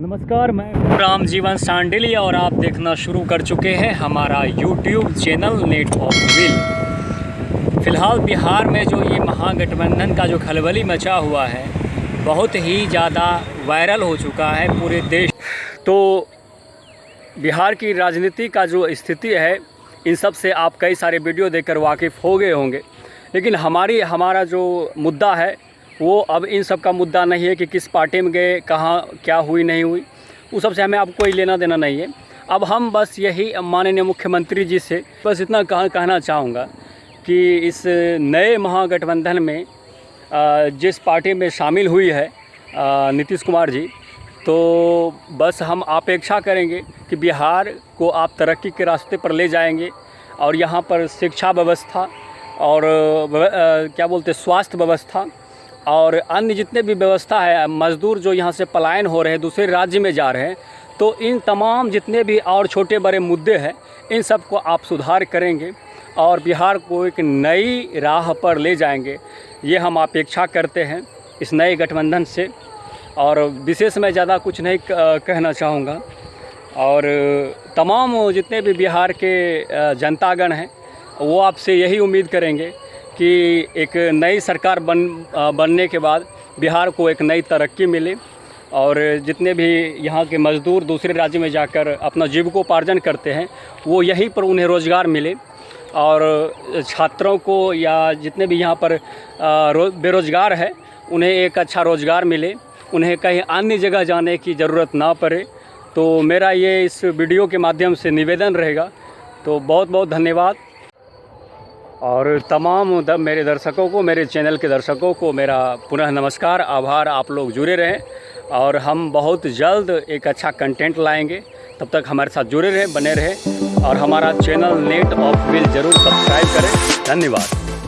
नमस्कार, मैं राम जीवन सांडिली और आप देखना शुरू कर चुके हैं हमारा YouTube channel net of will फ़िलहाल बिहार में जो ये महागठबंधन का जो खलबली मचा हुआ है, बहुत ही ज़्यादा वायरल हो चुका है पूरे देश। तो बिहार की राजनीति का जो स्थिति है, इन सबसे आप कई सारे वीडियो देखकर वाकिफ़ हो गए होंगे। लेकिन हमारी, हमारा जो मुद्दा है वो अब इन सब का मुद्दा नहीं है कि किस पार्टी में गए कहाँ क्या हुई नहीं हुई। उस सबसे हमें अब कोई लेना देना नहीं है। अब हम बस यही माननीय मुख्यमंत्री जी से बस इतना कह, कहना चाहूँगा कि इस नए महागठबंधन में जिस पार्टी में शामिल हुई है नीतीश कुमार जी तो बस हम अपेक्षा करेंगे कि बिहार को आप तरक्की के रास्ते पर ले जाएँगे और यहाँ पर शिक्षा व्यवस्था और क्या बोलते स्वास्थ्य व्यवस्था और अन्य जितने भी व्यवस्था है, मज़दूर जो यहाँ से पलायन हो रहे हैं, दूसरे राज्य में जा रहे हैं तो इन तमाम जितने भी और छोटे बड़े मुद्दे हैं, इन सबको आप सुधार करेंगे और बिहार को एक नई राह पर ले जाएँगे। ये हम अपेक्षा करते हैं इस नए गठबंधन से। और विशेष मैं ज़्यादा कुछ नहीं कहना चाहूँगा। और तमाम जितने भी बिहार के जनतागण हैं, वो आपसे यही उम्मीद करेंगे कि एक नई सरकार बन बनने के बाद बिहार को एक नई तरक्की मिले और जितने भी यहाँ के मज़दूर दूसरे राज्य में जाकर अपना जीविकोपार्जन करते हैं, वो यहीं पर उन्हें रोज़गार मिले। और छात्रों को या जितने भी यहाँ पर बेरोज़गार है, उन्हें एक अच्छा रोज़गार मिले। उन्हें कहीं अन्य जगह जाने की ज़रूरत ना पड़े। तो मेरा ये इस वीडियो के माध्यम से निवेदन रहेगा। तो बहुत बहुत धन्यवाद। और तमाम मेरे दर्शकों को, मेरे चैनल के दर्शकों को मेरा पुनः नमस्कार, आभार, आप लोग जुड़े रहें और हम बहुत जल्द एक अच्छा कंटेंट लाएँगे। तब तक हमारे साथ जुड़े रहें, बने रहें और हमारा चैनल नेट ऑफ़ विल ज़रूर सब्सक्राइब करें। धन्यवाद।